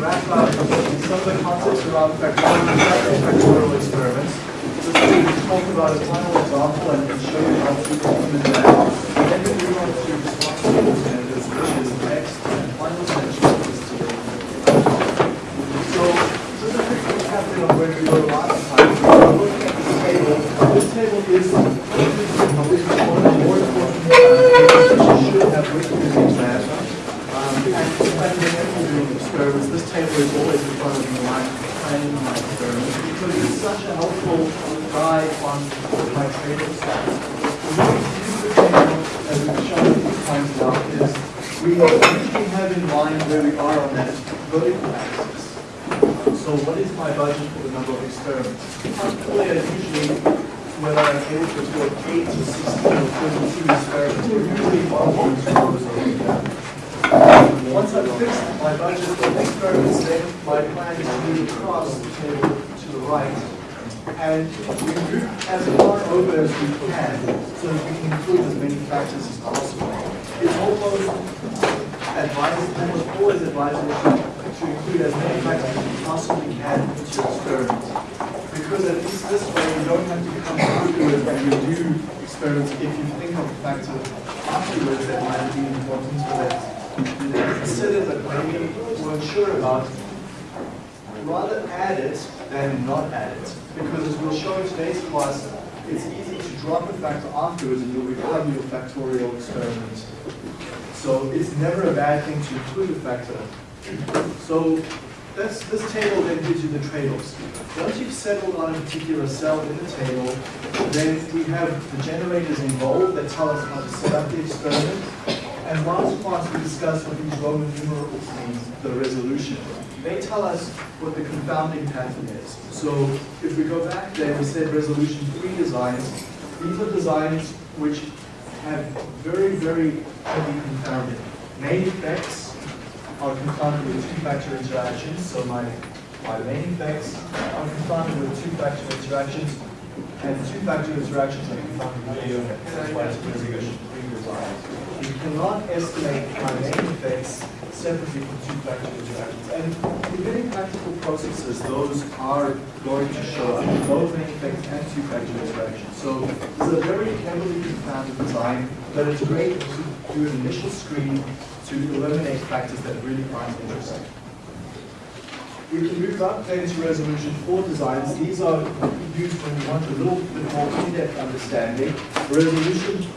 wrap up some of the concepts around factorial experiments. Just to talk about a final example and show you how to implement that. And then we move on to responsible standards, which is next and final section of this today. So, just a quick recap on where we were last time. We were looking at this table. This table is probably one of the more important that you should have written in exam. Experiments, this table is always in front of me when I'm planning my experiments because it's such a helpful guide on my trade-off stats. The way to use the table, as we've shown a few times now, is we usually have in mind where we are on that vertical axis. So what is my budget for the number of experiments? Calculate usually whether I'm able to afford 8 to 16 or 32 experiments, or usually two rows over here. Once I've fixed my budget for experiments, then my plan is to move across the table to the right and we move as far over as we can so that we can include as many factors as possible. It's almost advisable, almost always advisable to, include as many factors as you possibly can into your experiment. Because at least this way you don't have to come through when you do experiments if you think of a factor afterwards that might be important so that consider that maybe weren't sure about, rather add it than not add it. Because as we'll show in today's class, it's easy to drop a factor afterwards and you'll recover your factorial experiment. So it's never a bad thing to include a factor. So this, this table then gives you the trade-offs. Once you've settled on a particular cell in the table, then we have the generators involved that tell us how to set up the experiment. And last class we discussed what these Roman numerals the resolution. They tell us what the confounding pattern is. So if we go back there, we said resolution three designs. These are designs which have very, very heavy confounding. Main effects are confounded with two-factor interactions. So my, my main effects are confounded with two-factor interactions, and two-factor interactions are confounded with video. That's why it's resolution three design. You cannot estimate main effects separately from two-factor interactions. And in many practical processes, those are going to show up, both main effects and two-factor interactions. So this is a very heavily confounded design, but it's great to do an initial screen to eliminate factors that really aren't interesting. We can move up then to resolution four designs. These are used when you want a little bit more in-depth understanding. Resolution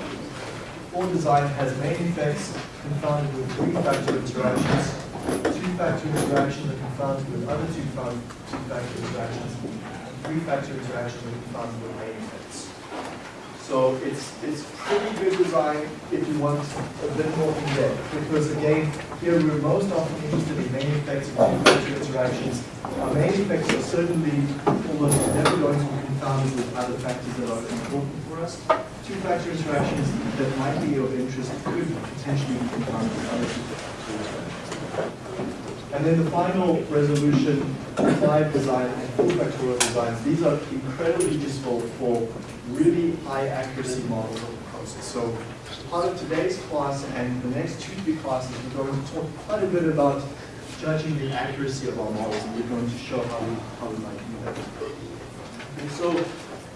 four design has main effects confounded with three-factor interactions. Two-factor interactions are confounded with other two-factor interactions. Three-factor interactions are confounded with main effects. So it's it's pretty good design if you want a bit more in depth. Because again, here we're most often interested in main effects and two-factor interactions. Our main effects are certainly almost never going to be confounded with other factors that are important for us two-factor interactions that might be of interest could potentially be confounded with other interactions. And then the final resolution, five design and full factorial designs, these are incredibly useful for really high accuracy models of the process. So part of today's class and the next two, three classes, we're going to talk quite a bit about judging the accuracy of our models, and we're going to show how we, how we might do that. And so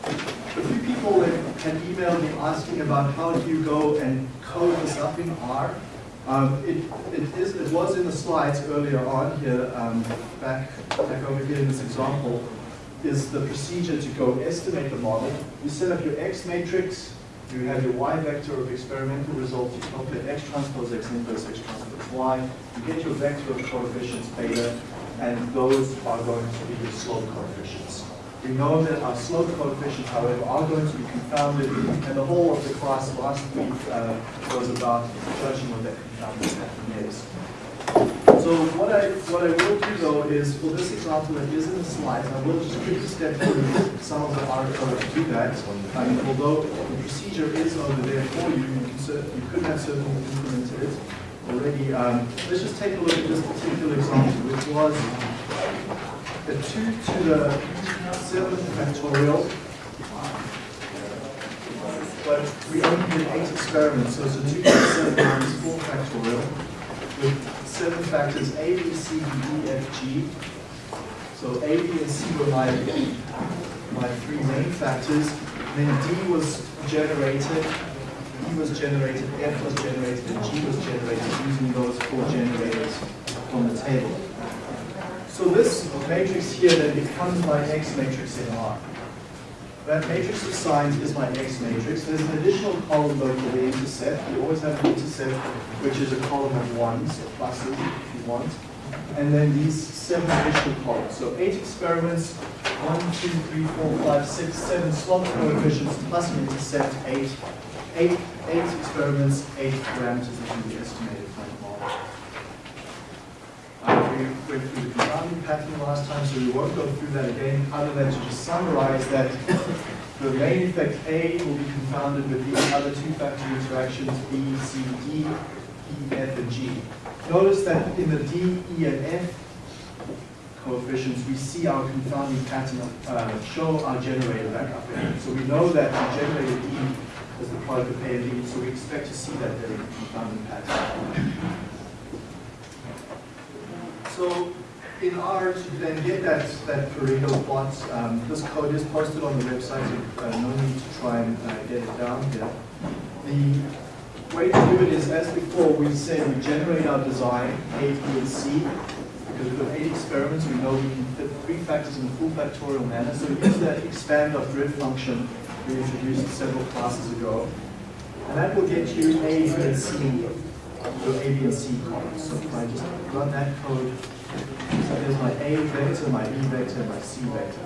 a few people had emailed me asking about how do you go and code this up in R. Um, it, it, is, it was in the slides earlier on here, um, back, back over here in this example, is the procedure to go estimate the model. You set up your X matrix, you have your Y vector of experimental results, you calculate X transpose X inverse X transpose Y, you get your vector of coefficients beta, and those are going to be your slope coefficients. We know that our slope coefficients, however, are going to be confounded, and the whole of the class last week uh, was about judging what that confounded is. So what I what I will do though is for this example that is in the slides, I will just quickly step through some of the R to do that. Mean, although the procedure is over there for you, you, you could have certainly implemented it already. Um, let's just take a look at this particular example, which was the 2 to the 7 factorial, but we only did 8 experiments, so it's a 2 to the 7 minus 4 factorial with seven factors, A, B, C, D, E, F, G. So A, B, and C were my, my three main factors. Then D was generated, E was generated, F was generated, and G was generated using those four generators from the table. So this matrix here then becomes my X matrix in R. That matrix of signs is my X matrix. There's an additional column though for the intercept. You always have an intercept, which is a column of ones, or pluses if you want. And then these seven additional columns. So eight experiments, one, two, three, four, five, six, seven slope coefficients plus an intercept, eight, eight, eight experiments, eight parameters that can be estimated from the model. Uh, we went through the confounding pattern last time, so we won't go through that again, other than to just summarize that the main effect A will be confounded with the other two factor interactions B, C, D, E, F, and G. Notice that in the D, E, and F coefficients, we see our confounding pattern uh, show our generator back up there. So we know that the generator E is the product of A and B, so we expect to see that the confounding pattern. So in R, to then get that, that Pareto plot, um, this code is posted on the website, so uh, no need to try and uh, get it down here. The way to do it is, as before, we said we generate our design, A, B, and C. Because we've got eight experiments, we know we can fit three factors in a full factorial manner. So we use that expand of grid function we introduced several classes ago. And that will get you A, B, and C your C columns. So if I just run that code, so there's my A vector, my B vector, my C vector.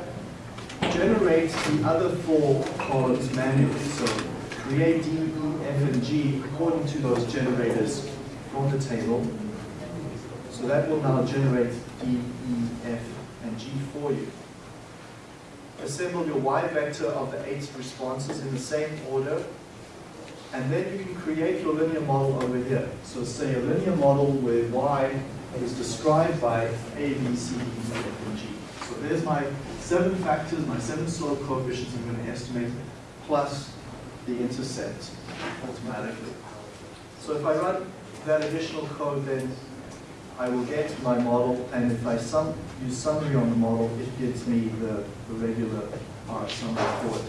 Generate the other four columns manually. So create D, E, F, and G according to those generators from the table. So that will now generate D, E, F, and G for you. Assemble your Y vector of the eight responses in the same order and then you can create your linear model over here. So say a linear model where y is described by a, b, c, d, e, f, and g. So there's my seven factors, my seven slope coefficients I'm going to estimate, plus the intercept automatically. So if I run that additional code, then I will get my model, and if I sum, use summary on the model, it gives me the, the regular R summary for it.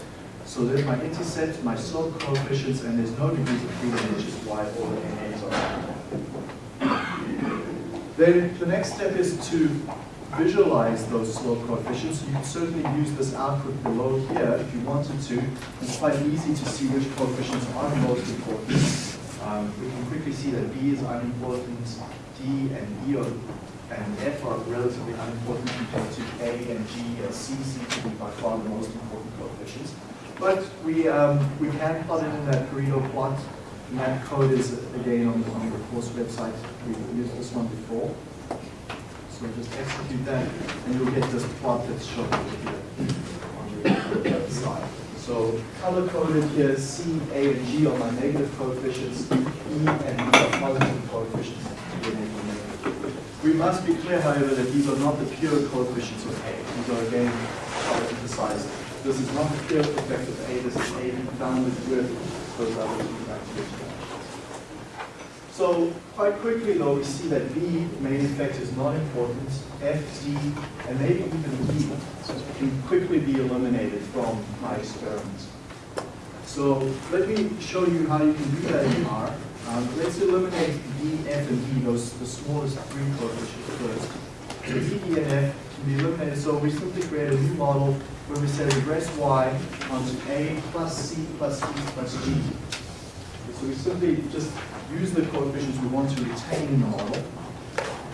So there's my intercept, my slope coefficients, and there's no degrees of freedom, which is why all the NAs are. Then the next step is to visualize those slope coefficients. You can certainly use this output below here if you wanted to. It's quite easy to see which coefficients are most important. Um, we can quickly see that B is unimportant, D and E are, and F are relatively unimportant compared to A and G and C seem to be by far the most important coefficients. But we, um, we can plot it in that Pareto plot. And that code is, again, on the, on the course website. We've used this one before. So just execute that, and you'll get this plot that's shown here on the side. So color-coded here C, A, and G are my negative coefficients. E and D are positive coefficients. We must be clear, however, that these are not the pure coefficients of A. These are, again, I'll emphasize this is not the pure effect of A, this is A confounded with those other factors. So quite quickly though, we see that B, main effect, is not important. F, D, and maybe even E can quickly be eliminated from my experiments. So let me show you how you can do that in R. Um, let's eliminate D, F, and E, those the smallest three coefficients first. So D, E, and F can be eliminated. So we simply create a new model where we say regress y onto a plus c plus e plus g. So we simply just use the coefficients we want to retain in the model,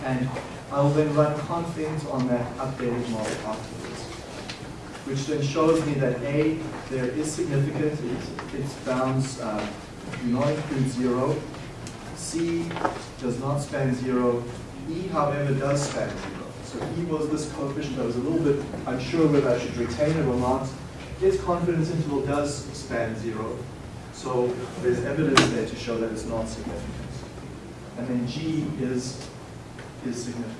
and I will then run confidence on that updated model afterwards, which then shows me that a, there is significant, it, its bounds uh, do not include zero, c does not span zero, e, however, does span zero. So E was this coefficient. I was a little bit unsure whether I should retain it or not. Its confidence interval does span zero. So there's evidence there to show that it's not significant. And then G is, is significant.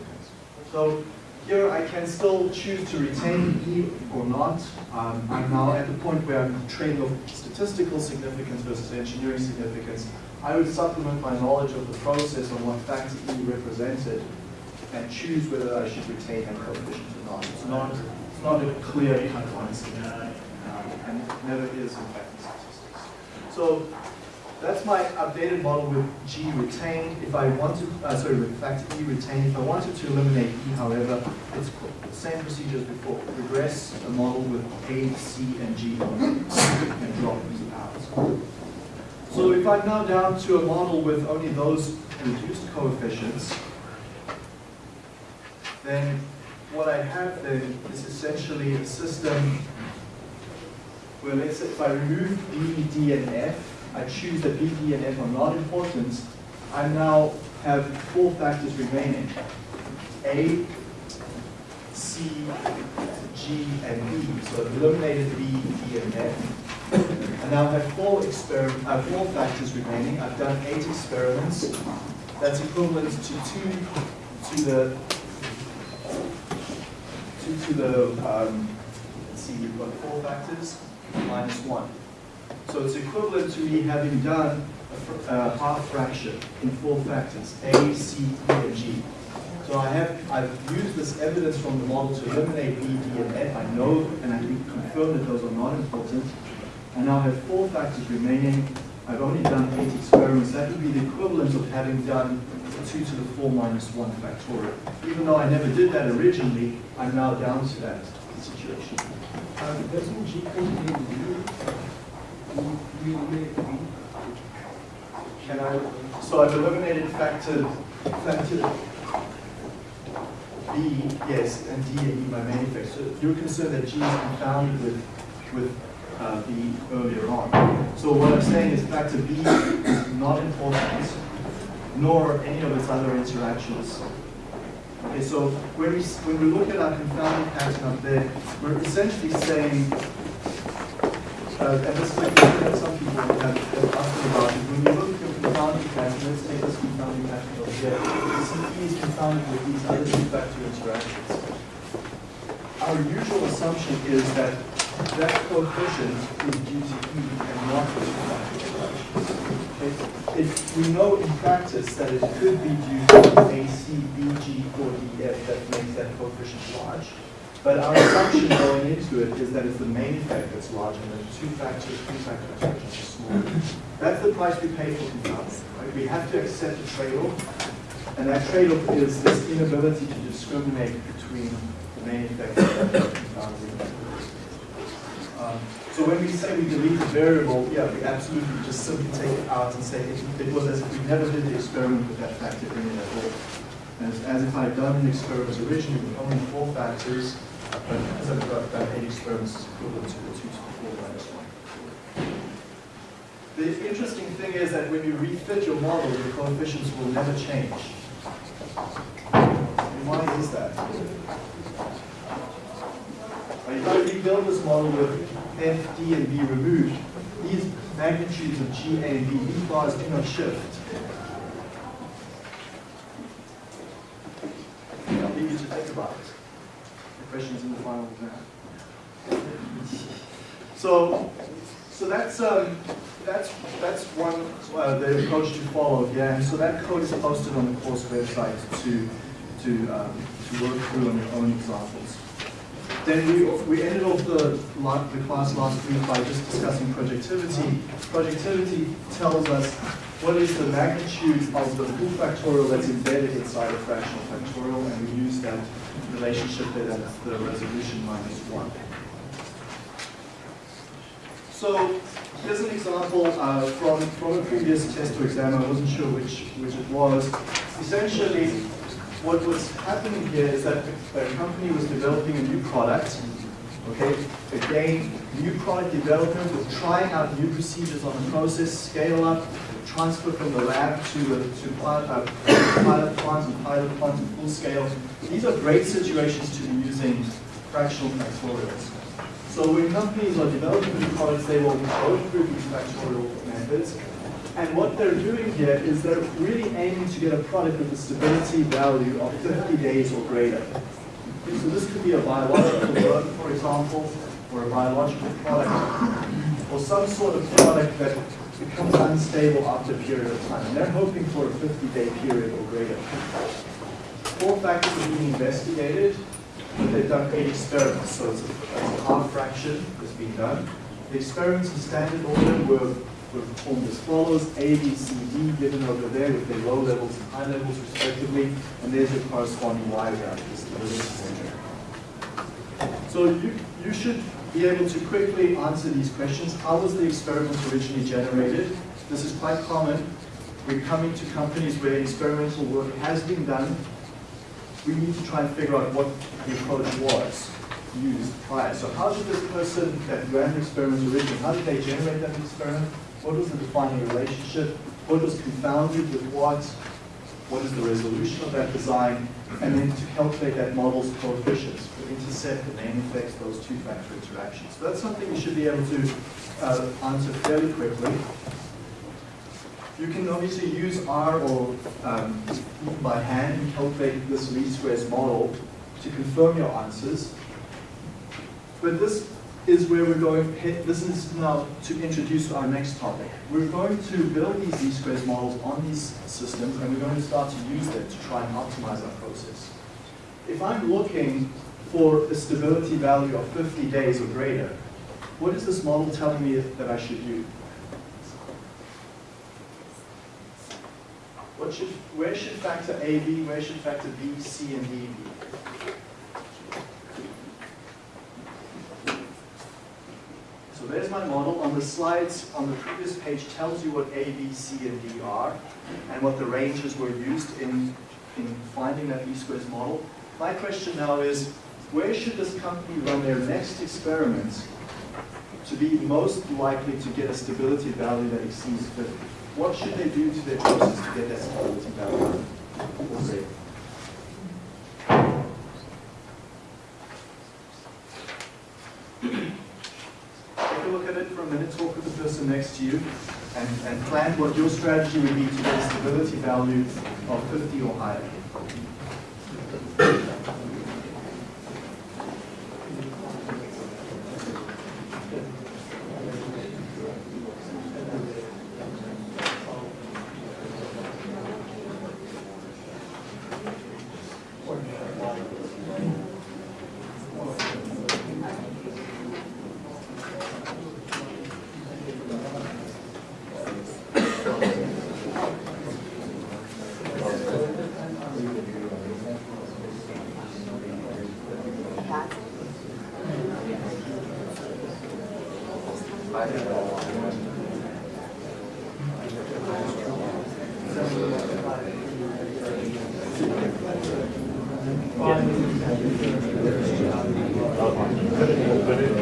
So here I can still choose to retain E or not. Um, I'm now at the point where I'm trading off statistical significance versus engineering significance. I would supplement my knowledge of the process on what factor E represented and choose whether I should retain that coefficient or not. It's not, it's not a clear cut answer, um, and it never is in fact in statistics. So that's my updated model with G retained. If I want to, uh, sorry, with factor E retained, if I wanted to eliminate E, however, it's the same procedure as before. Regress a model with A, C, and G only, and drop these out. So if I'm now down to a model with only those reduced coefficients, then what I have then is essentially a system where let's say if I remove B, D, and F, I choose that B, D, and F are not important, I now have four factors remaining. A, C, G, and B. So I've eliminated B, D, and F. And now have four experiment, uh, four factors remaining. I've done eight experiments. That's equivalent to two to the to the um, let's see, we've got four factors minus one. So it's equivalent to me having done a fr uh, half fraction in four factors, A, C, E, and G. So I have, I've used this evidence from the model to eliminate B, D, and F. I know and I can confirm that those are not important. I now have four factors remaining. I've only done eight experiments. That would be the equivalent of having done 2 to the 4 minus 1 factorial. Even though I never did that originally, I'm now down to that situation. Um, doesn't G contain U? We eliminate B. Can I, so I've eliminated factor, factor B, yes, and D and E by main effect. So you're concerned that G is confounded with, with uh, B earlier on. So what I'm saying is factor B is not important, nor any of its other interactions. Okay, so when we, when we look at our confounding pattern up there, we're essentially saying, uh, and this is that some people have, have asked about, is when you look at your confounding pattern, let's take this confounding pattern over here, you see E is confounded with these other two factor interactions. Our usual assumption is that that coefficient is due to E and not. Okay? If we know in practice that it could be due to A, C, B, G, or D, F that makes that coefficient large, but our assumption going into it is that it's the main effect that's large and the two factors, three factor interactions are small. That's the price we pay for confounding. Right? We have to accept a trade-off, and that trade-off is this inability to discriminate between the main effect and the. Um, so when we say we delete a variable, yeah, we absolutely just simply take it out and say it, it was as if we never did the experiment with that factor in it at all. As, as if I had done an experiment originally with only four factors, but as I've got done eight experiments is equivalent to the two to the four minus one. The interesting thing is that when you refit your model, your coefficients will never change. And why is that? Well, If I rebuild this model with F, D, and B removed, these magnitudes of G, A, and B, these bars do not shift. I'll leave you to think about it. The questions in the final exam. So, so that's um, that's that's one uh, the approach to follow. Yeah, and so that code is posted on the course website to to um, to work through on your own examples. Then we, we ended off the, the class last week by just discussing projectivity. Projectivity tells us what is the magnitude of the full factorial that's embedded inside a fractional factorial, and we use that relationship there, that's the resolution minus one. So here's an example uh, from, from a previous test or exam, I wasn't sure which, which it was. Essentially, what was happening here is that a company was developing a new product. Okay, again, new product development with trying out new procedures on the process, scale up, transfer from the lab to the to pilot, uh, pilot plant and pilot plant and full scale. These are great situations to be using fractional factorials. So when companies are developing new products, they will go through these factorial methods. And what they're doing here is they're really aiming to get a product with a stability value of 50 days or greater. So this could be a biological drug, for example, or a biological product, or some sort of product that becomes unstable after a period of time. And they're hoping for a 50-day period or greater. Four factors are being investigated, but they've done eight experiments, so it's a, it's a half fraction that's been done. The experiments in standard order were, were performed as follows, A, B, C, D, given over there with their low levels and high levels respectively, and there's your corresponding Y is. So you, you should be able to quickly answer these questions. How was the experiment originally generated? This is quite common. We're coming to companies where experimental work has been done. We need to try and figure out what the approach was used prior. So how did this person that ran the experiment originally, how did they generate that experiment? What was the defining relationship? What was confounded with what? What is the resolution of that design? And then to calculate that model's coefficients for intercept and main effects, those two-factor interactions. So that's something you should be able to uh, answer fairly quickly. You can obviously use R or um, by hand calculate this least squares model to confirm your answers. But this is where we're going, this is now to introduce our next topic. We're going to build these least squares models on these systems and we're going to start to use them to try and optimize our process. If I'm looking for a stability value of 50 days or greater, what is this model telling me that I should do? What should, where should factor A be? Where should factor B, C, and D be? There's my model. On the slides on the previous page tells you what A, B, C, and D are, and what the ranges were used in, in finding that least squares model. My question now is, where should this company run their next experiments to be most likely to get a stability value that exceeds 50? What should they do to their process to get that stability value? We'll Take a look at it for a minute, talk with the person next to you, and, and plan what your strategy would be to get stability value of 50 or higher.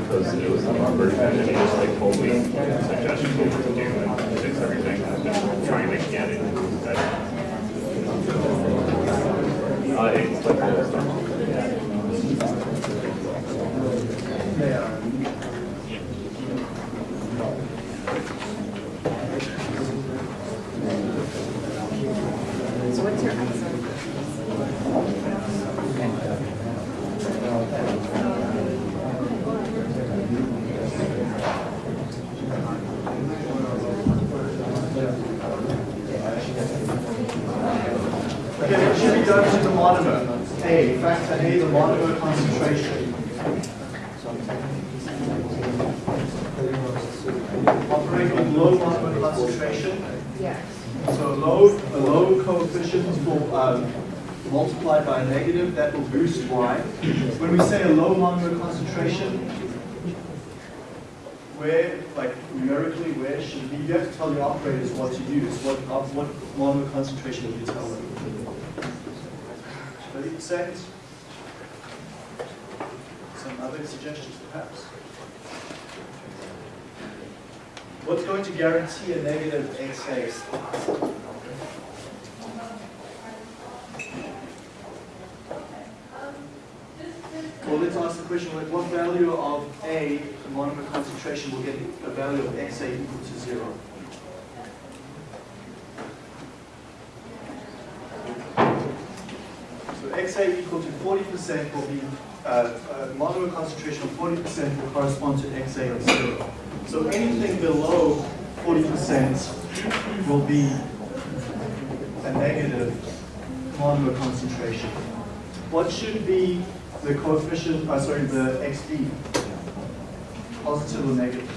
because it was an Robert and he just like told me suggestions what to do and fix everything. I've been trying to get it better. Uh, it's like all this stuff. So what's your ISO? Okay, what should be done to the monomer? A, factor A, the monomer concentration. Operate with low monomer concentration. Yeah. So a low, a low coefficient will um, multiplied by a negative, that will boost y. When we say a low monomer concentration, where, like numerically, where should be, you have to tell the operators what to use. What, of what monomer concentration you tell them? 30%? Some other suggestions perhaps? What's going to guarantee a negative XA? Well, let's ask the question, like, what value of A, the monomer concentration, will get a value of XA equal to zero? So XA equal to 40% will be, uh, uh, monomer concentration of 40% will correspond to XA of zero. So anything below 40% will be a negative monomer concentration. What should be the coefficient, uh, sorry, the XB? Positive or negative?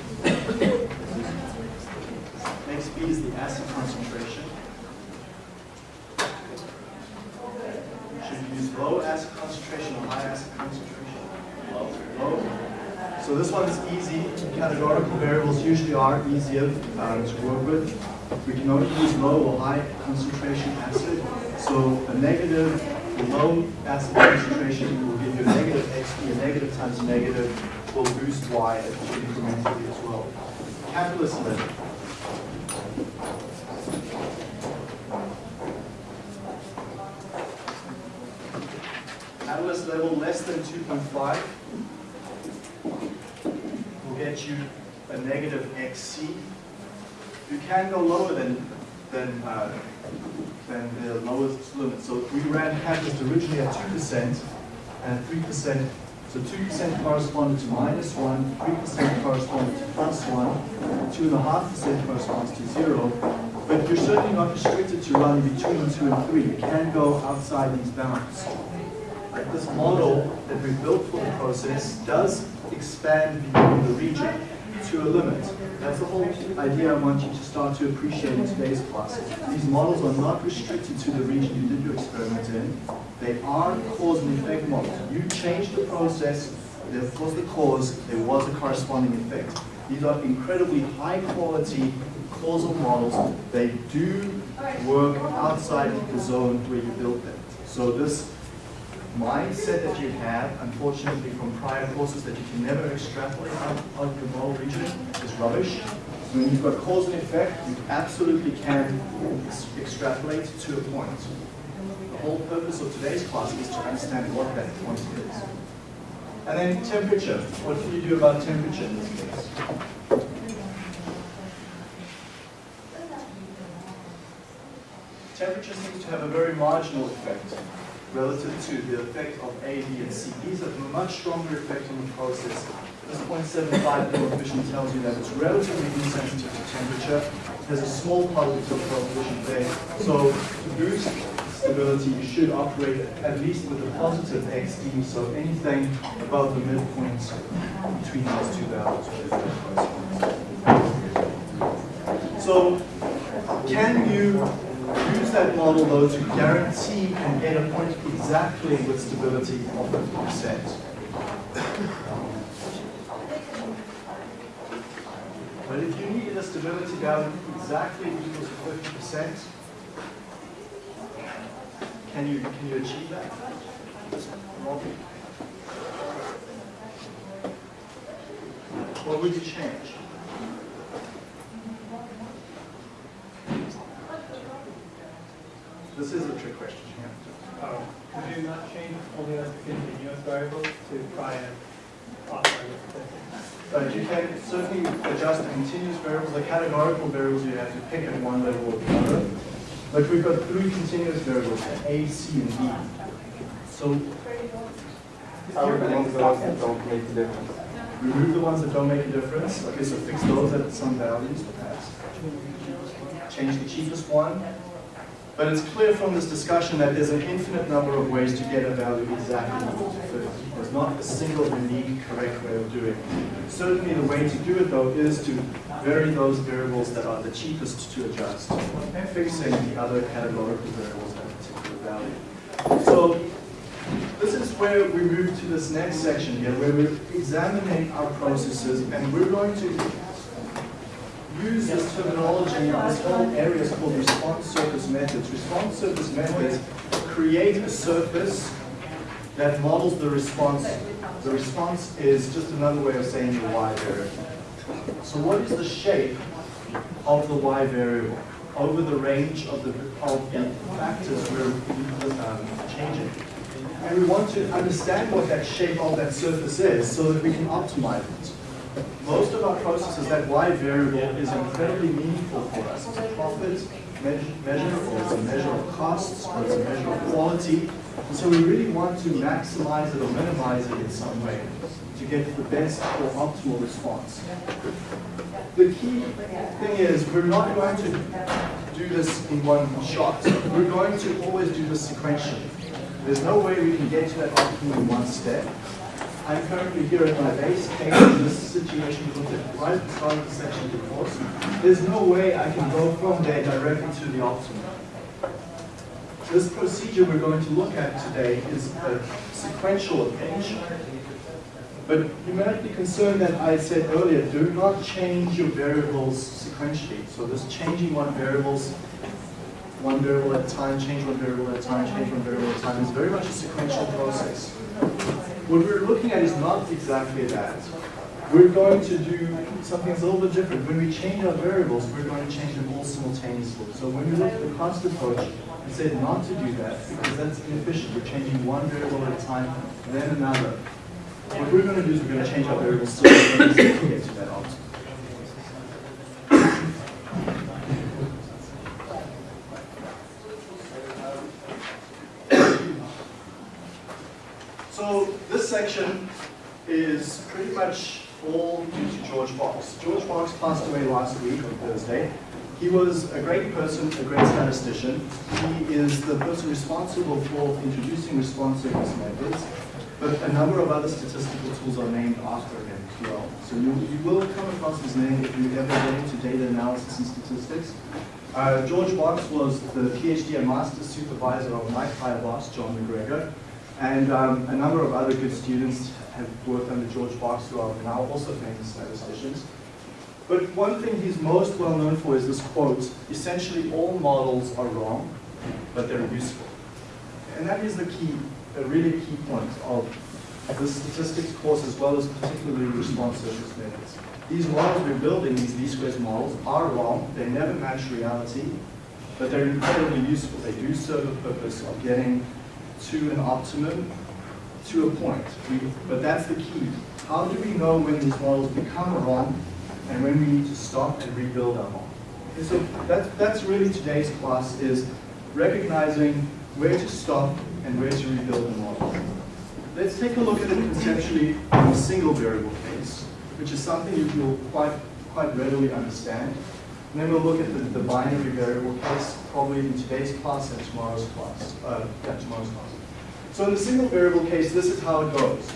XB is the acid concentration. Should we use low acid concentration or high acid concentration? Low. Low. So this one is easy. Categorical variables usually are easier um, to work with. We can only use low or high concentration acid. So a negative, low acid concentration will give you a negative XB. A negative times negative will boost Y incrementally as well. Catalyst level. Catalyst level less than 2.5 will get you a negative XC. You can go lower than than uh, than the lowest limit. So we ran catalyst originally at two percent and three percent. So two percent corresponded to minus one, three percent corresponded to plus one, two and a half percent corresponds to zero. But you're certainly not restricted to run between two and three. You can go outside these bounds. This model that we built for the process does expand beyond the region to a limit. That's the whole idea I want you to start to appreciate in today's class. These models are not restricted to the region you did your experiment in. They are cause and effect models. You changed the process, there was the cause, there was a corresponding effect. These are incredibly high quality causal models. They do work outside the zone where you built them. So this mindset that you have, unfortunately from prior courses that you can never extrapolate out of the model region is rubbish. When you've got cause and effect, you absolutely can ex- extrapolate to a point. The whole purpose of today's class is to understand what that point is. And then temperature. What can you do about temperature in this case? Temperature seems to have a very marginal effect relative to the effect of A, B, and C. These have a much stronger effect on the process. This 0.75 coefficient tells you that it's relatively insensitive to temperature. There's a small particle coefficient there. So to boost stability, you should operate at least with a positive XD, so anything above the midpoint between those two values. So can you use that model though to guarantee and get a point exactly with stability of 50%. But if you needed a stability value exactly equal to 50%, can you, can you achieve that? What would you change? This is a trick question here. Oh, um, Could you not change only as continuous variables to try and operate? But you can certainly adjust the continuous variables, the categorical variables you have to pick at one level or the other. But we've got three continuous variables, A, C, and D. So How are the ones that don't make a difference? remove the ones that don't make a difference. Okay, so fix those at some values perhaps. Change the cheapest one. But it's clear from this discussion that there's an infinite number of ways to get a value exactly equal to 50. There's not a single unique correct way of doing it. Certainly the way to do it though is to vary those variables that are the cheapest to adjust, and fixing the other categorical variables at a particular value. So this is where we move to this next section here, where we're examining our processes, and we're going to use this terminology, this whole area called response surface methods. Response surface methods create a surface that models the response. The response is just another way of saying the y variable. So what is the shape of the y variable over the range of the, of the factors we're um, changing? And we want to understand what that shape of that surface is so that we can optimize it. Most of our processes, that y variable is incredibly meaningful for us. It's a profit measure, measure, or it's a measure of costs, or it's a measure of quality. And so we really want to maximize it or minimize it in some way to get the best or optimal response. The key thing is we're not going to do this in one shot. We're going to always do this sequentially. There's no way we can get to that optimum in one step. I'm currently here at my base in this situation looked right the start of the section course. There's no way I can go from there directly to the optimum. This procedure we're going to look at today is a sequential approach. But you might be concerned that I said earlier, do not change your variables sequentially. So this changing one variables, one variable at a time, change one variable at a time, change one variable at a time is very much a sequential process. What we're looking at is not exactly that. We're going to do something that's a little bit different. When we change our variables, we're going to change them all simultaneously. So when we look at the cost approach, we said not to do that because that's inefficient. We're changing one variable at a time, then another. What we're going to do is we're going to change our variables simultaneously to get to that optimum. So this section is pretty much all due to George Box. George Box passed away last week on Thursday. He was a great person, a great statistician. He is the person responsible for introducing response surface methods, but a number of other statistical tools are named after him as well. So you, you will come across his name if you ever get into data analysis and statistics. Uh, George Box was the PhD and master's supervisor of my prior boss, John MacGregor, and um, a number of other good students have worked under George Box who are now also famous statisticians. But one thing he's most well known for is this quote, essentially all models are wrong, but they're useful. And that is the key, a really key point of the statistics course as well as particularly response surface methods. These models we're building, these least squares models, are wrong, they never match reality, but they're incredibly useful. They do serve a purpose of getting to an optimum to a point. We, but that's the key. How do we know when these models become wrong and when we need to stop and rebuild our model? So that's, that's really today's class is recognizing where to stop and where to rebuild the model. Let's take a look at it conceptually in a single variable case, which is something you will quite, quite readily understand. And then we'll look at the, the binary variable case, probably in today's class and tomorrow's class, uh, yeah, tomorrow's class. So in the single variable case, this is how it goes.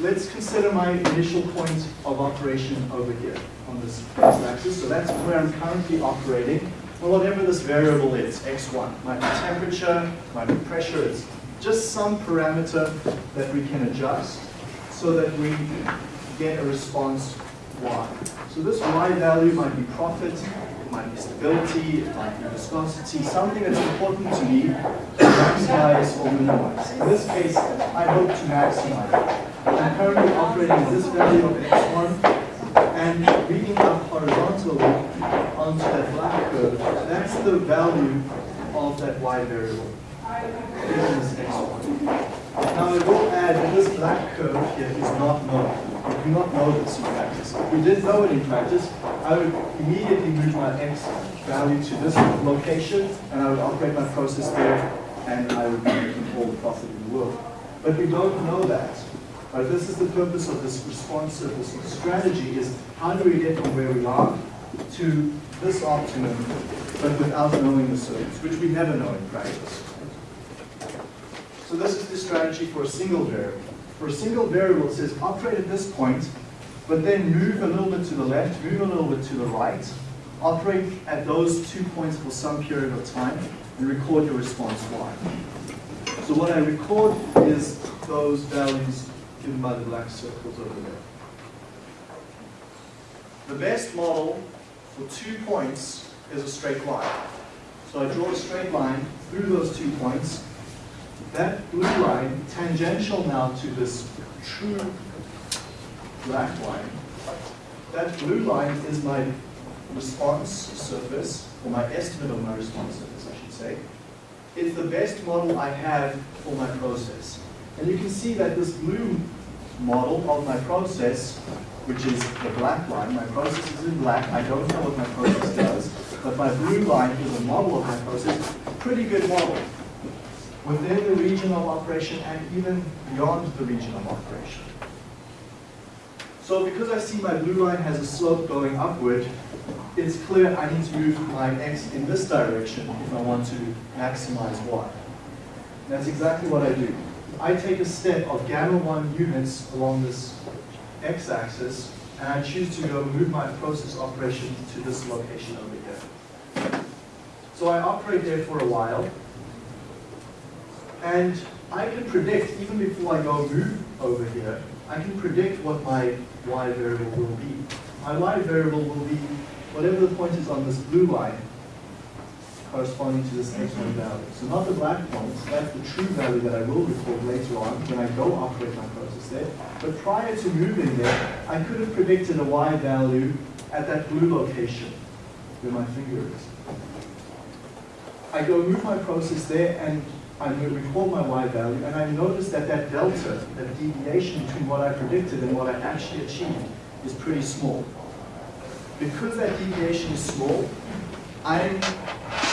Let's consider my initial point of operation over here on this x-axis. So that's where I'm currently operating. Well, whatever this variable is, x1, might be temperature, be pressure, it's just some parameter that we can adjust so that we get a response y. So this y value might be profit, it might be stability, it might be viscosity, something that's important to me to maximize or minimize. In this case, I hope to maximize. I'm currently operating at this value of x1 and reading up horizontally onto that black curve, that's the value of that y variable. Given this x1. Now I will add that this black curve here is not known. We do not know this practice. If we didn't know it in practice, I would immediately move my x value to this location and I would operate my process there and I would be making all the profit in the world. But we don't know that. Right, this is the purpose of this response of this strategy is how do we get from where we are to this optimum, but without knowing the circuits, which we never know in practice. So this is the strategy for a single variable. For a single variable, it says operate at this point, but then move a little bit to the left, move a little bit to the right, operate at those two points for some period of time, and record your response y. So what I record is those values given by the black circles over there. The best model for two points is a straight line. So I draw a straight line through those two points. That blue line, tangential now to this true black line, that blue line is my response surface, or my estimate of my response surface, I should say. It's the best model I have for my process. And you can see that this blue model of my process, which is the black line, my process is in black, I don't know what my process does, but my blue line is a model of my process, pretty good model. Within the region of operation and even beyond the region of operation. So because I see my blue line has a slope going upward, it's clear I need to move my x in this direction if I want to maximize y. That's exactly what I do. I take a step of gamma 1 units along this x-axis, and I choose to go move my process operation to this location over here. So I operate there for a while, and I can predict, even before I go move over here, I can predict what my y variable will be. My y variable will be whatever the point is on this blue line corresponding to this x1 value. So not the black points, that's the true value that I will record later on when I go operate my process there. But prior to moving there, I could have predicted a y value at that blue location where my finger is. I go move my process there and I record my y value and I notice that that delta, that deviation between what I predicted and what I actually achieved is pretty small. Because that deviation is small, I'm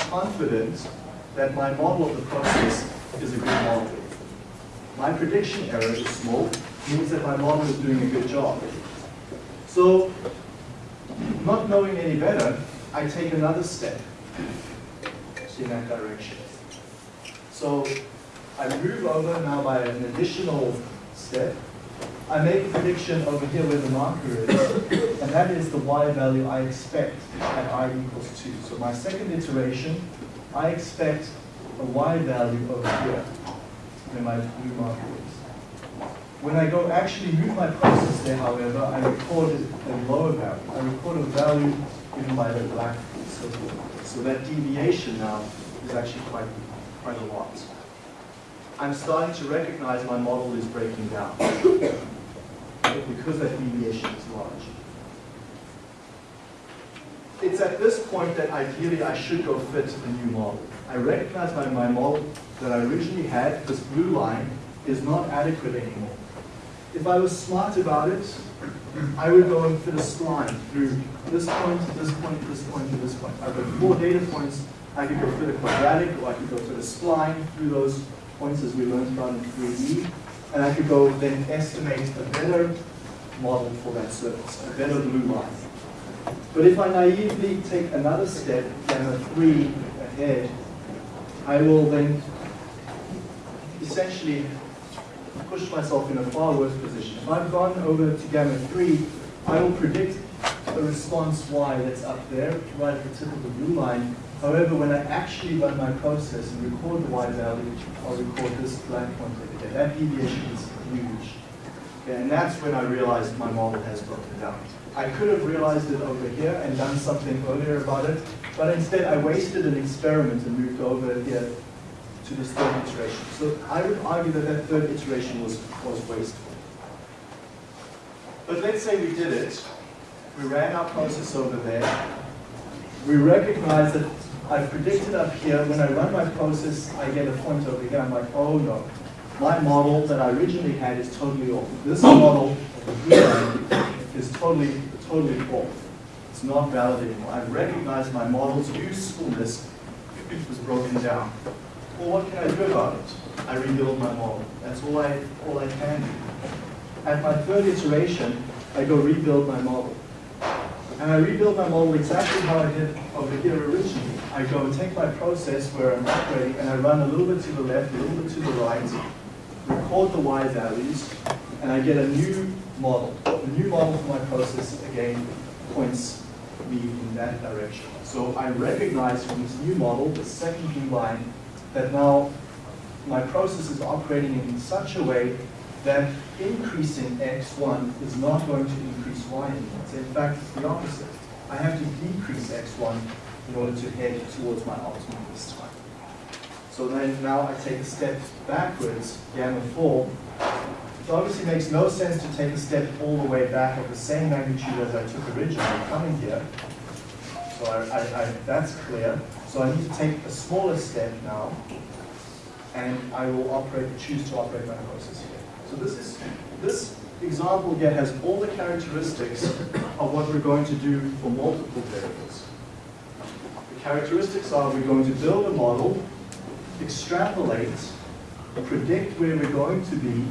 confident that my model of the process is a good model. My prediction error is small, means that my model is doing a good job. So, not knowing any better, I take another step in that direction. So, I move over now by an additional step. I make a prediction over here where the marker is, and that is the y value I expect at i equals 2. So my second iteration, I expect a y value over here, where my blue marker is. When I go actually move my process there, however, I record a lower value. I record a value given by the black circle. So that deviation now is actually quite, quite a lot. I'm starting to recognize my model is breaking down because that deviation is large. It's at this point that ideally I should go fit a new model. I recognize by my model that I originally had, this blue line, is not adequate anymore. If I was smart about it, I would go and fit a spline through this point, this point, this point, this point. I've got four data points. I could go fit the quadratic, or I could go fit the spline through those points as we learned about in 3D. And I could go then estimate a better model for that surface, a better blue line. But if I naively take another step, gamma 3 ahead, I will then essentially push myself in a far worse position. If I've gone over to gamma 3, I will predict a response y that's up there, right at the tip of the blue line. However, when I actually run my process and record the y value, I'll record this black point over. That deviation is huge. Okay, and that's when I realized my model has broken down. I could have realized it over here and done something earlier about it, but instead I wasted an experiment and moved over here to this third iteration. So I would argue that that third iteration was, was wasteful. But let's say we did it. We ran our process over there. We recognize that I predicted up here, when I run my process, I get a point over here. I'm like, oh no, my model that I originally had is totally off. This oh. model blue line is totally, totally off. It's not valid anymore. I've recognized my model's usefulness was broken down. Well, what can I do about it? I rebuild my model. That's all I, all I can do. At my third iteration, I go rebuild my model. And I rebuild my model exactly how I did over here originally. I go and take my process where I'm operating and I run a little bit to the left, a little bit to the right, record the y values, and I get a new model. The new model for my process, again, points me in that direction. So I recognize from this new model, the second blue line, that now my process is operating in such a way that increasing x1 is not going to increase y anymore. So in fact, it's the opposite. I have to decrease x1 in order to head towards my optimum this time. So then now I take a step backwards, gamma 4. It obviously makes no sense to take a step all the way back of the same magnitude as I took originally coming here. So I, I, I, that's clear. So I need to take a smaller step now, and I will operate, choose to operate my process here. So this is this example here has all the characteristics of what we're going to do for multiple variables. Characteristics are we're going to build a model, extrapolate, predict where we're going to be,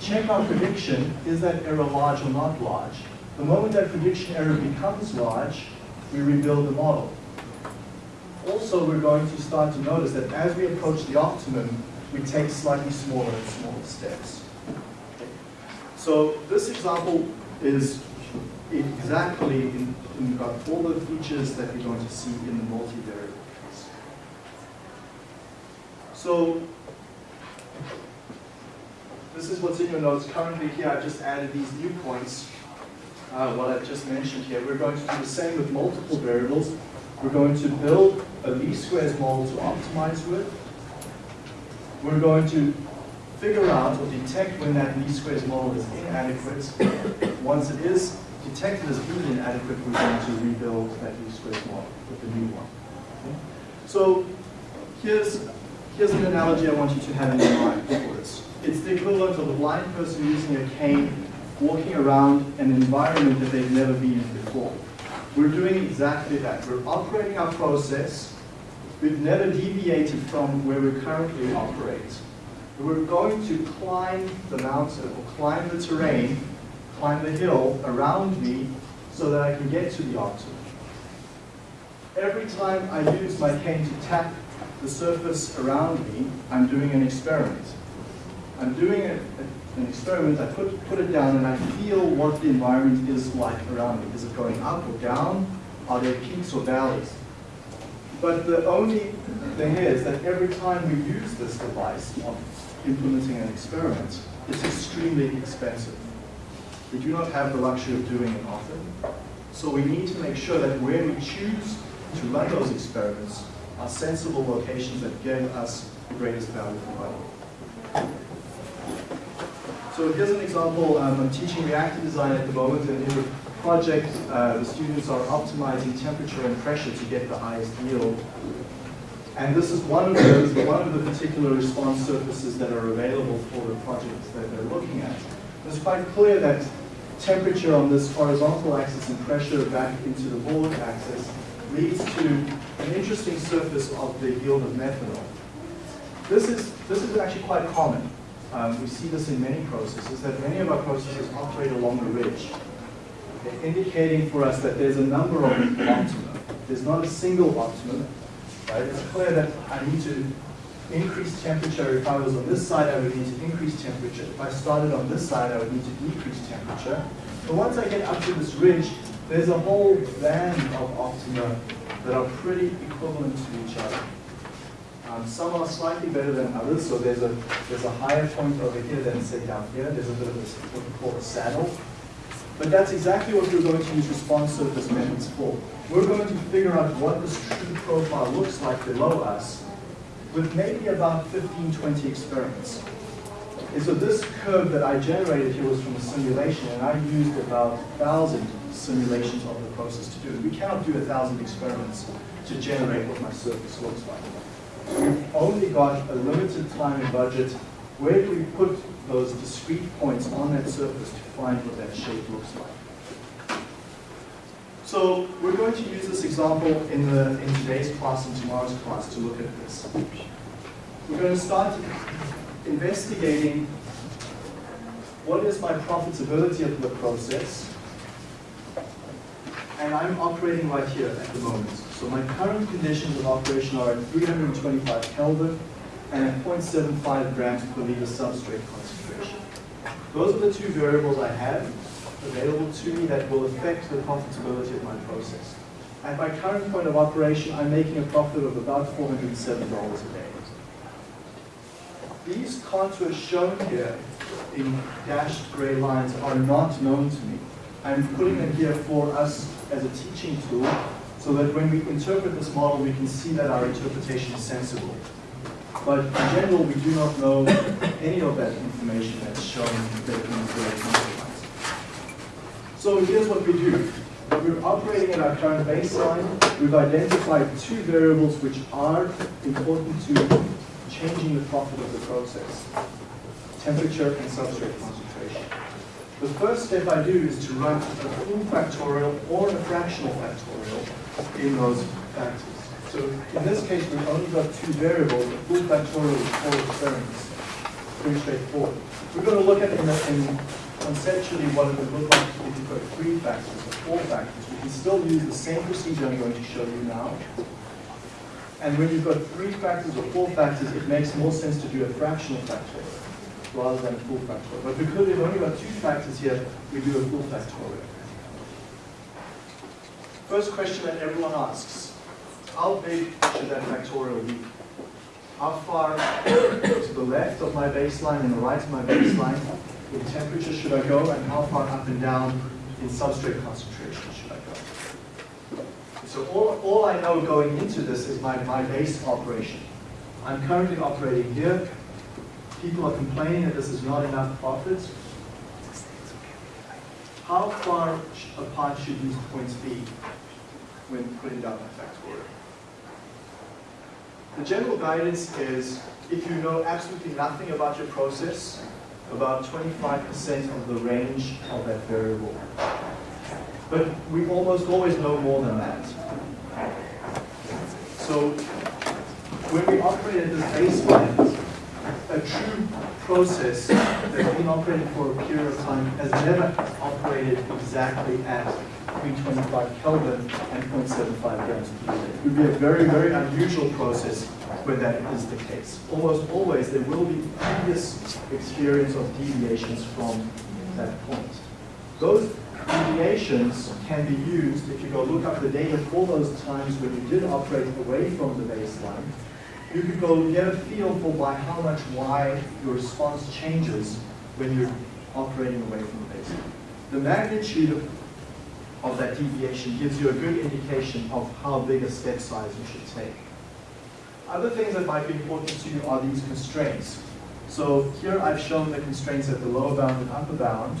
check our prediction, is that error large or not large? The moment that prediction error becomes large, we rebuild the model. Also, we're going to start to notice that as we approach the optimum, we take slightly smaller and smaller steps. So this example is exactly in, in got all the features that we're going to see in the multivariate case. So this is what's in your notes. Currently here, I've just added these new points, uh, what I've just mentioned here. We're going to do the same with multiple variables. We're going to build a least squares model to optimize with. We're going to figure out or detect when that least squares model is inadequate. Once it is detected as being inadequate, we're going to rebuild that least squares model with the new one. Okay? So here's, here's an analogy I want you to have in mind for this. It's the equivalent of a blind person using a cane walking around an environment that they've never been in before. We're doing exactly that. We're operating our process. We've never deviated from where we currently operate. We're going to climb the mountain or climb the terrain, climb the hill around me so that I can get to the optimum. Every time I use my cane to tap the surface around me, I'm doing an experiment. I'm doing a, a, an experiment, I put, put it down and I feel what the environment is like around me. Is it going up or down? Are there peaks or valleys? But the only thing is that every time we use this device of implementing an experiment, it's extremely expensive. We do not have the luxury of doing it often. So we need to make sure that where we choose to run those experiments are sensible locations that give us the greatest value for money. So here's an example. Um, I'm teaching reactor design at the moment, and in the project, uh, the students are optimizing temperature and pressure to get the highest yield. And this is one of those, one of the particular response surfaces that are available for the projects that they're looking at. It's quite clear that temperature on this horizontal axis and pressure back into the board axis leads to an interesting surface of the yield of methanol. This is, this is actually quite common. Um, we see this in many processes, that many of our processes operate along a ridge, indicating for us that there's a number of optima. There's not a single optimum. Right? It's clear that I need to increase temperature. If I was on this side, I would need to increase temperature. If I started on this side, I would need to decrease temperature. But once I get up to this ridge, there's a whole band of optima that are pretty equivalent to each other. Um, some are slightly better than others, so there's a, there's a higher point over here than say down here. There's a bit of a, what we call a saddle. But that's exactly what we're going to use response surface methods for. We're going to figure out what this true profile looks like below us with maybe about 15, 20 experiments. And so this curve that I generated here was from a simulation, and I used about 1,000 simulations of the process to do it. We cannot do 1,000 experiments to generate what my surface looks like. We've only got a limited time and budget. Where do we put those discrete points on that surface to find what that shape looks like? So we're going to use this example in, the, in today's class and tomorrow's class to look at this. We're going to start investigating what is my profitability of the process. And I'm operating right here at the moment. So my current conditions of operation are at 325 Kelvin and at 0.75 grams per liter substrate concentration. Those are the two variables I have available to me that will affect the profitability of my process. At my current point of operation, I'm making a profit of about $407 a day. These contours shown here in dashed gray lines are not known to me. I'm putting them here for us as a teaching tool so that when we interpret this model, we can see that our interpretation is sensible. But in general, we do not know any of that information that's shown in the contour. So here's what we do. We're operating at our current baseline. We've identified two variables which are important to changing the profit of the process, temperature and substrate concentration. The first step I do is to run a full factorial or a fractional factorial in those factors. So in this case, we've only got two variables, a full factorial with four experiments. Pretty straightforward. We're going to look at in, in conceptually what it would look like if you've got three factors or four factors. We can still use the same procedure I'm going to show you now. And when you've got three factors or four factors, it makes more sense to do a fractional factorial rather than a full factorial. But because we've only got two factors here, we do a full factorial. First question that everyone asks, how big should that factorial be? How far to the left of my baseline and the right of my baseline in temperature should I go, and how far up and down in substrate concentration should I go? So all, all I know going into this is my, my base operation. I'm currently operating here. People are complaining that this is not enough profit. How far apart should these points be when putting down my factorial? The general guidance is if you know absolutely nothing about your process, about 25% of the range of that variable. But we almost always know more than that. So when we operate at this baseline, a true process that's been operating for a period of time has never operated exactly at 325 Kelvin and 0.75 grams per liter. It would be a very, very unusual process when that is the case. Almost always there will be previous experience of deviations from that point. Those deviations can be used, if you go look up the data for those times when you did operate away from the baseline, you could go get a feel for by how much Y your response changes when you're operating away from the baseline. The magnitude of that deviation gives you a good indication of how big a step size you should take. Other things that might be important to you are these constraints. So here I've shown the constraints at the lower bound and upper bound.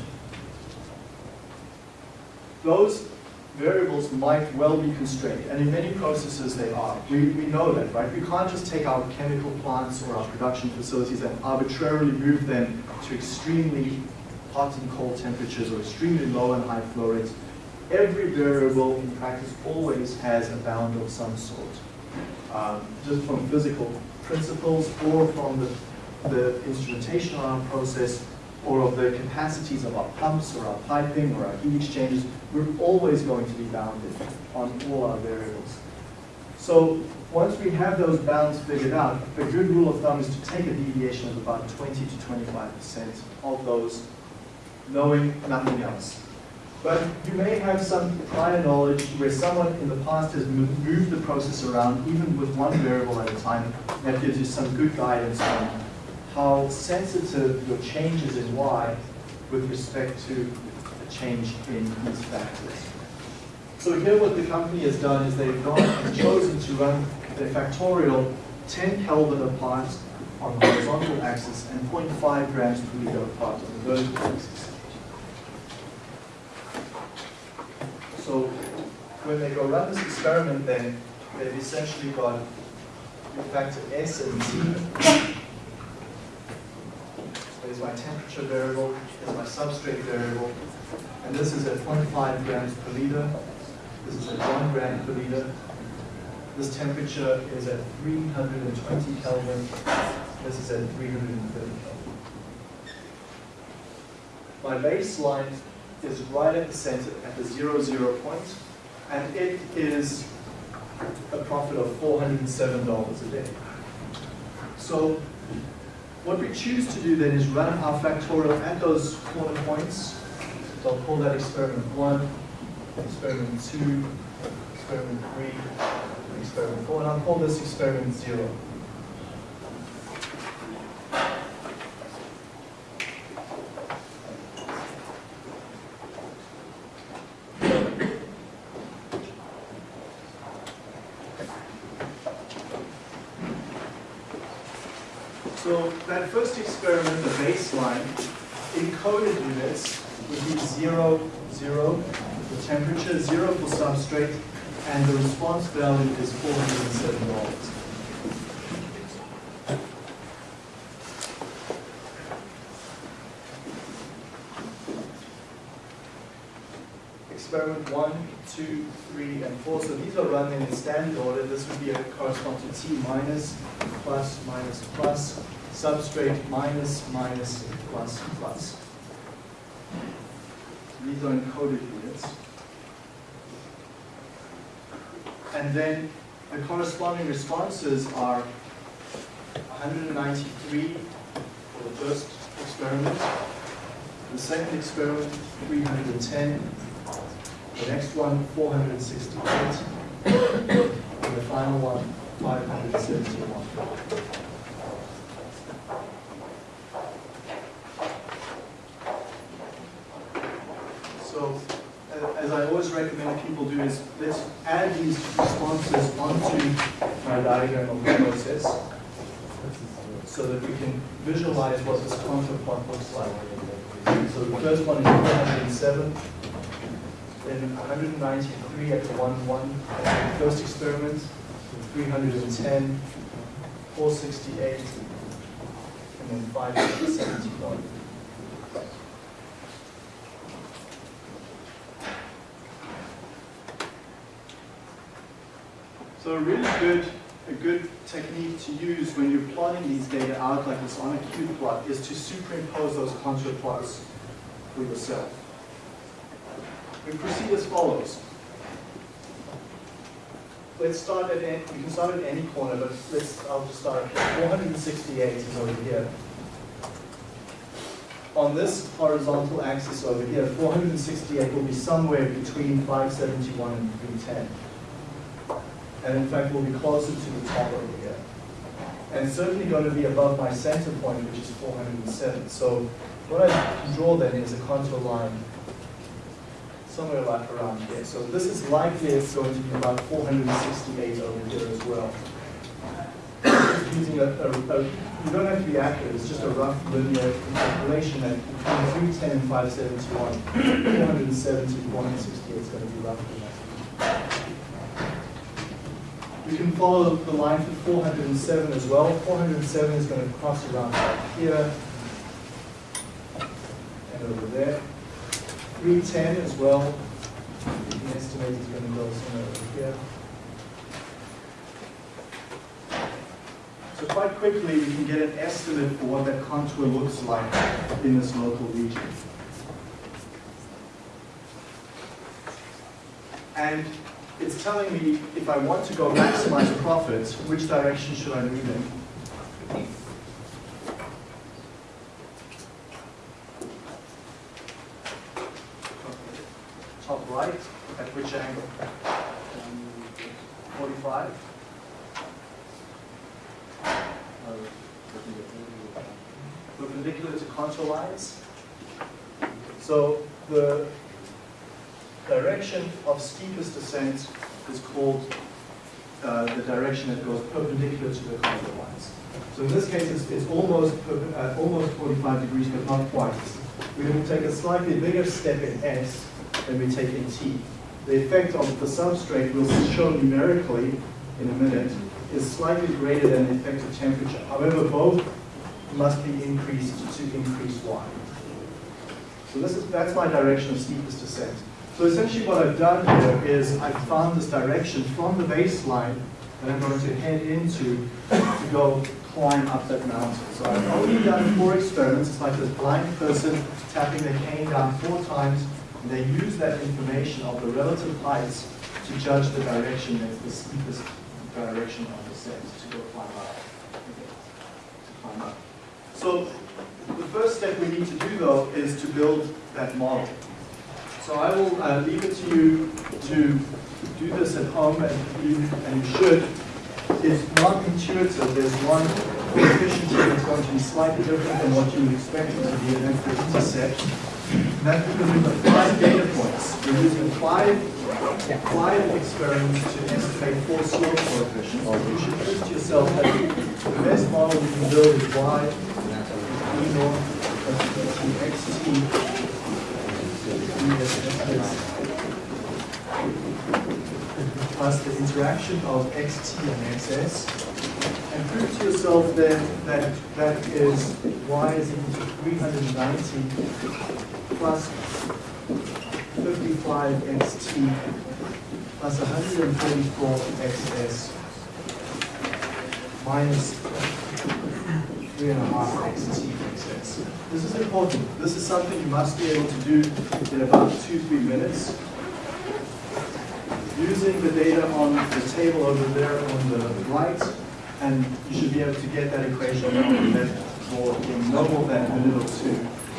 Those variables might well be constrained, and in many processes they are. We, we know that, right? We can't just take our chemical plants or our production facilities and arbitrarily move them to extremely hot and cold temperatures or extremely low and high flow rates. Every variable in practice always has a bound of some sort, um, just from physical principles or from the, the instrumentation on our process or of the capacities of our pumps or our piping or our heat exchangers, we're always going to be bounded on all our variables. So once we have those bounds figured out, a good rule of thumb is to take a deviation of about 20 to 25% of those, knowing nothing else. But you may have some prior knowledge where someone in the past has moved the process around, even with one variable at a time, that gives you some good guidance on how sensitive your changes in Y with respect to a change in these factors. So here what the company has done is they've gone and chosen to run their factorial 10 Kelvin apart on the horizontal axis and 0.5 grams per liter apart on the vertical axis. So when they go run this experiment then, they've essentially got your factor S and T there's my temperature variable, there's my substrate variable, and this is at 0.5 grams per liter, this is at 1 gram per liter. This temperature is at 320 Kelvin, this is at 330 Kelvin. My baseline is right at the center, at the zero zero point, and it is a profit of $407 a day. So what we choose to do then is run our factorial at those corner points. So I'll call that experiment one, experiment two, experiment three, experiment four, and I'll call this experiment zero. So that first experiment, the baseline, encoded units would be zero, zero, the temperature, zero for substrate, and the response value is four hundred and seven dollars. experiment one, two, three, and four. So these are run in standard order. This would be a correspond to T minus, plus, minus, plus, substrate minus, minus, plus, plus. These are encoded units. And then the corresponding responses are 193 for the first experiment, the second experiment 310, the next one 468, and the final one 571. So, as I always recommend people do is, let's add these responses onto my diagram of the process so that we can visualize what this contour plot looks like. So the first one is 407, then 193 at the 1, 1, at the first experiment, 310, 468, and then 571. So a really good, a good technique to use when you're plotting these data out like this on a cube plot is to superimpose those contour plots for yourself. We proceed as follows. Let's start at, any- can start at any corner, but let's, I'll just start at 468 is over here. On this horizontal axis over here, 468 will be somewhere between 571 and 310 and in fact will be closer to the top over here. And certainly going to be above my center point, which is 407. So what I draw then is a contour line somewhere like around here. So this is likely it's going to be about 468 over here as well. Using a, a, a- you don't have to be accurate, it's just a rough linear calculation that between 310 and 571, 470 to 468 is going to be roughly that. We can follow the line for 407 as well. 407 is going to cross around here and over there. 310 as well. You can estimate it's going to go somewhere over here. So quite quickly, we can get an estimate for what that contour looks like in this local region. And it's telling me if I want to go maximize profits, which direction should I move in? Top right, at which angle? 45? Perpendicular to contour lines? So the direction of steepest descent is called uh, the direction that goes perpendicular to the contour lines. So in this case, it's, almost, uh, almost 45 degrees, but not quite. We're going to take a slightly bigger step in S than we take in T. The effect of the substrate we'll show numerically in a minute is slightly greater than the effect of temperature. However, both must be increased to increase Y. So this is, that's my direction of steepest descent. So essentially what I've done here is I've found this direction from the baseline that I'm going to head into to go climb up that mountain. So I've only done four experiments. It's like this blind person tapping their cane down four times, and they use that information of the relative heights to judge the direction that's the steepest direction of descent to go climb up. To climb up. So the first step we need to do though is to build that model. So I will uh, leave it to you to do this at home, and you, and you should. It's not intuitive. There's one coefficient that's going to be slightly different than what you would expect it to be, that's the intercept. And that's because we've got five data points. We're using five, five experiments to estimate four slope coefficients. You should think to yourself that the best model you can build is y, e naught, plus xt, plus the interaction of xt and xs, and prove to yourself then that that is y is equal to 390 plus fifty-five XT plus hundred and thirty-four XS minus three and a half XT XS. This is important. This is something you must be able to do in about two, three minutes. Using the data on the table over there on the right, and you should be able to get that equation for in no more than a or two.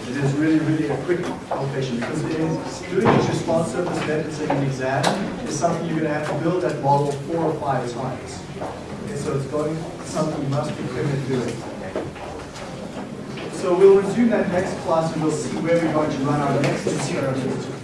It is really, really a quick calculation because it doing this response surface methods in an exam is something you're going to have to build that model four or five times. Okay, so it's going something you must be quick at doing. So we'll resume that next class and we'll see where we're going to run our next experiments to find